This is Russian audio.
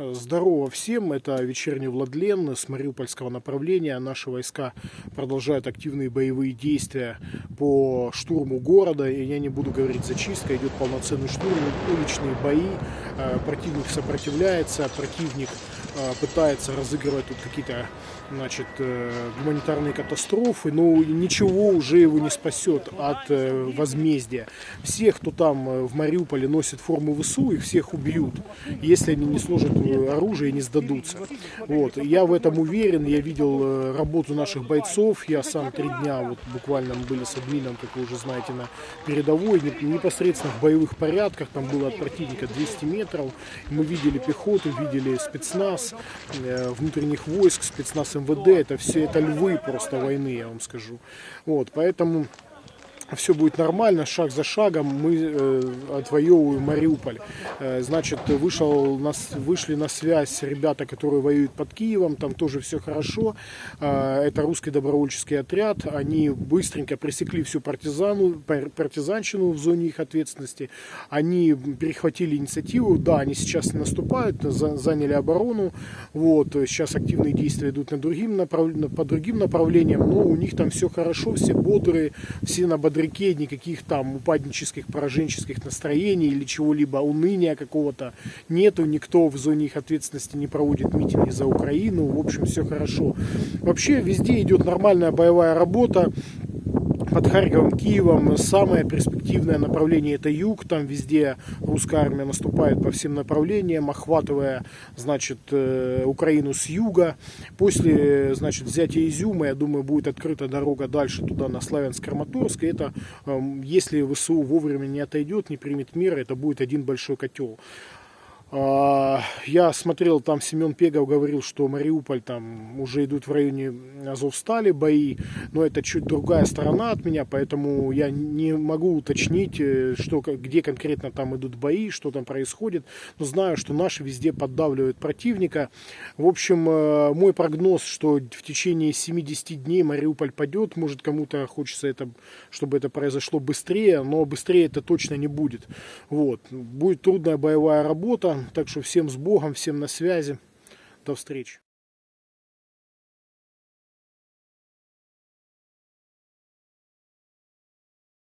Здорово всем, это вечерний Владлен с Мариупольского направления. Наши войска продолжают активные боевые действия по штурму города. И я не буду говорить зачистка, идет полноценный штурм, уличные бои. Э, противник сопротивляется, противник э, пытается разыгрывать тут какие-то значит, э, гуманитарные катастрофы, но ничего уже его не спасет от возмездия. Всех, кто там в Мариуполе носит форму ВСУ, их всех убьют, если они не сложат оружие и не сдадутся. Вот. Я в этом уверен, я видел работу наших бойцов, я сам три дня вот буквально мы были с админом, как вы уже знаете, на передовой, непосредственно в боевых порядках, там было от противника 200 метров, метров. Мы видели пехоту, видели спецназ э, внутренних войск, спецназ МВД. Это все это львы просто войны, я вам скажу. Вот, поэтому все будет нормально, шаг за шагом мы э, отвоевываем Мариуполь. Э, значит, вышел, нас, вышли на связь ребята, которые воюют под Киевом, там тоже все хорошо. Э, это русский добровольческий отряд, они быстренько пресекли всю партизану, партизанщину в зоне их ответственности. Они перехватили инициативу, да, они сейчас наступают, за, заняли оборону, вот, сейчас активные действия идут на другим направ... по другим направлениям, но у них там все хорошо, все бодрые, все на бодре реке никаких там упаднических, пораженческих настроений или чего-либо, уныния какого-то нету, никто в зоне их ответственности не проводит митинги за Украину, в общем, все хорошо. Вообще везде идет нормальная боевая работа, под Харьковом, Киевом самое перспективное направление это юг, там везде русская армия наступает по всем направлениям, охватывая, значит, э, Украину с юга. После, значит, взятия Изюма, я думаю, будет открыта дорога дальше туда, на Славянск-Краматорск, это, эм, если ВСУ вовремя не отойдет, не примет меры, это будет один большой котел. Я смотрел, там Семен Пегов говорил, что Мариуполь там уже идут в районе Азовстали бои, но это чуть другая сторона от меня, поэтому я не могу уточнить, э, что, где конкретно там идут бои, что там происходит, но знаю, что наши везде поддавливают противника. В общем, э, мой прогноз, что в течение 70 дней Мариуполь падет, может кому-то хочется, это, чтобы это произошло быстрее, но быстрее это точно не будет. Вот. Будет трудная боевая работа, так что всем с Богом, всем на связи. До встречи.